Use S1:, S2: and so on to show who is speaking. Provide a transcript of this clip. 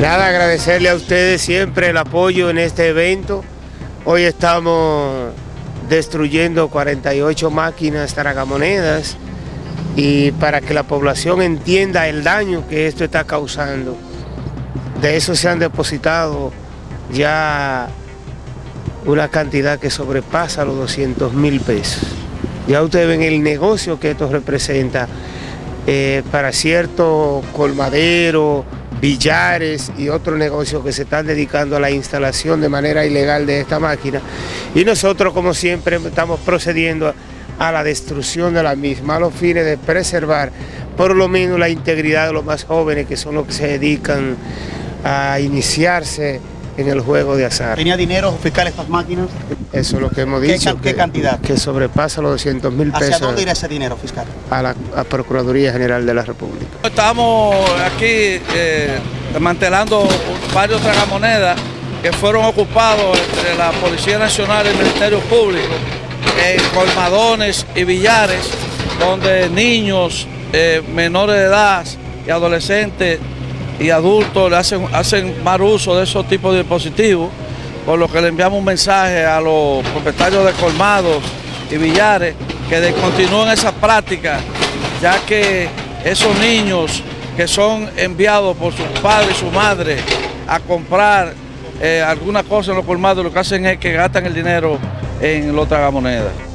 S1: Nada, agradecerle a ustedes siempre el apoyo en este evento. Hoy estamos destruyendo 48 máquinas tragamonedas y para que la población entienda el daño que esto está causando. De eso se han depositado ya una cantidad que sobrepasa los 200 mil pesos. Ya ustedes ven el negocio que esto representa eh, para cierto colmadero, billares y otros negocios que se están dedicando a la instalación de manera ilegal de esta máquina. Y nosotros, como siempre, estamos procediendo a la destrucción de la misma, a los fines de preservar por lo menos la integridad de los más jóvenes, que son los que se dedican a iniciarse en el juego de azar.
S2: ¿Tenía dinero fiscal estas máquinas?
S1: Eso es lo que hemos
S2: ¿Qué,
S1: dicho.
S2: ¿Qué,
S1: que,
S2: cantidad?
S1: Que sobrepasa los 200 mil pesos.
S2: ¿Hacia dónde irá ese dinero fiscal?
S1: A la a Procuraduría General de la República.
S3: Estamos aquí eh, desmantelando varios tragamonedas que fueron ocupados entre la Policía Nacional y el Ministerio Público en colmadones y billares donde niños eh, menores de edad y adolescentes y adultos le hacen, hacen mal uso de esos tipos de dispositivos, por lo que le enviamos un mensaje a los propietarios de colmados y billares que descontinúen esa práctica, ya que esos niños que son enviados por sus padres y su madre a comprar eh, alguna cosa en los colmados, lo que hacen es que gastan el dinero en los tragamonedas.